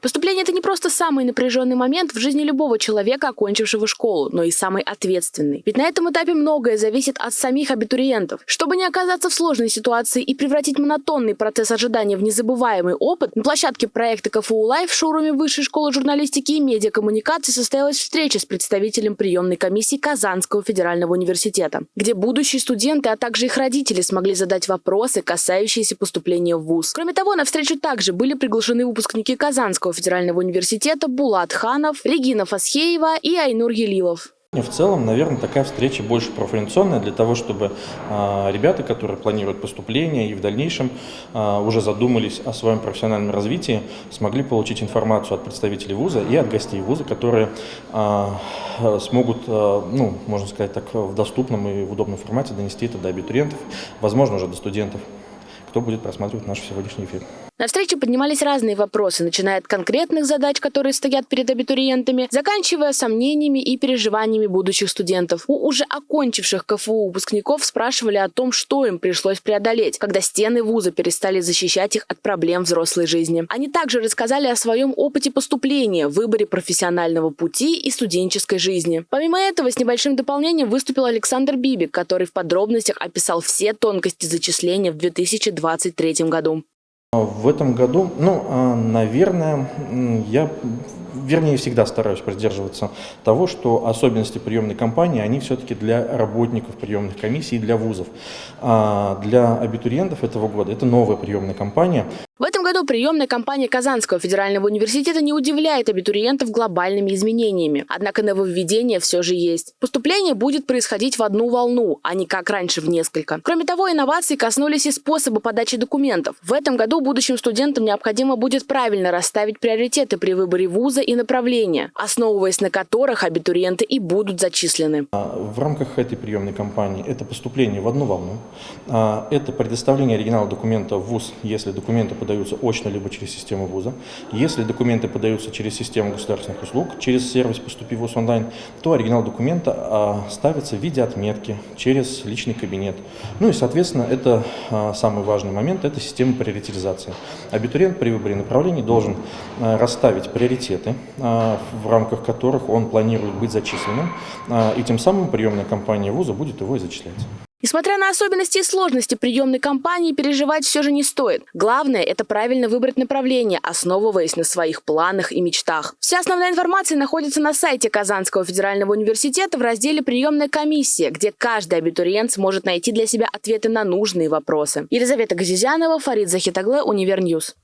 Поступление – это не просто самый напряженный момент в жизни любого человека, окончившего школу, но и самый ответственный. Ведь на этом этапе многое зависит от самих абитуриентов. Чтобы не оказаться в сложной ситуации и превратить монотонный процесс ожидания в незабываемый опыт, на площадке проекта КФУ Лайв в шоуруме Высшей школы журналистики и медиакоммуникации состоялась встреча с представителем приемной комиссии Казанского федерального университета, где будущие студенты, а также их родители смогли задать вопросы, касающиеся поступления в ВУЗ. Кроме того, на встречу также были приглашены выпускники Казанского федерального университета Булат Ханов, Регина Фасхеева и Айнур Елилов. В целом, наверное, такая встреча больше профориентационная для того, чтобы э, ребята, которые планируют поступление и в дальнейшем э, уже задумались о своем профессиональном развитии, смогли получить информацию от представителей вуза и от гостей вуза, которые э, смогут, ну, можно сказать так, в доступном и в удобном формате донести это до абитуриентов, возможно, уже до студентов, кто будет просматривать наш сегодняшний эфир. На встрече поднимались разные вопросы, начиная от конкретных задач, которые стоят перед абитуриентами, заканчивая сомнениями и переживаниями будущих студентов. У уже окончивших КФУ выпускников спрашивали о том, что им пришлось преодолеть, когда стены вуза перестали защищать их от проблем взрослой жизни. Они также рассказали о своем опыте поступления, выборе профессионального пути и студенческой жизни. Помимо этого, с небольшим дополнением выступил Александр Бибик, который в подробностях описал все тонкости зачисления в 2023 году. В этом году, ну, а, наверное, я, вернее, всегда стараюсь придерживаться того, что особенности приемной кампании, они все-таки для работников приемных комиссий и для вузов. А для абитуриентов этого года это новая приемная кампания. В этом году приемная кампания Казанского федерального университета не удивляет абитуриентов глобальными изменениями. Однако нововведение все же есть. Поступление будет происходить в одну волну, а не как раньше в несколько. Кроме того, инновации коснулись и способа подачи документов. В этом году будущим студентам необходимо будет правильно расставить приоритеты при выборе вуза и направления, основываясь на которых абитуриенты и будут зачислены. А, в рамках этой приемной кампании это поступление в одну волну, а, это предоставление оригинала документа в вуз, если документы подаются очно, либо через систему вуза. Если документы подаются через систему государственных услуг, через сервис «Поступи в ВУЗ онлайн», то оригинал документа а, ставится в виде отметки через личный кабинет. Ну и, соответственно, это самый важный момент, это система приоритизации. Абитуриент при выборе направлений должен расставить приоритеты, а, в рамках которых он планирует быть зачисленным, а, и тем самым приемная кампания вуза будет его и зачислять. Несмотря на особенности и сложности приемной кампании, переживать все же не стоит. Главное – это правильно выбрать направление, основываясь на своих планах и мечтах. Вся основная информация находится на сайте Казанского федерального университета в разделе «Приемная комиссия», где каждый абитуриент сможет найти для себя ответы на нужные вопросы. Елизавета Газизянова, Фарид Захитагле, Univer News.